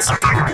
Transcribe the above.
Street Chicago.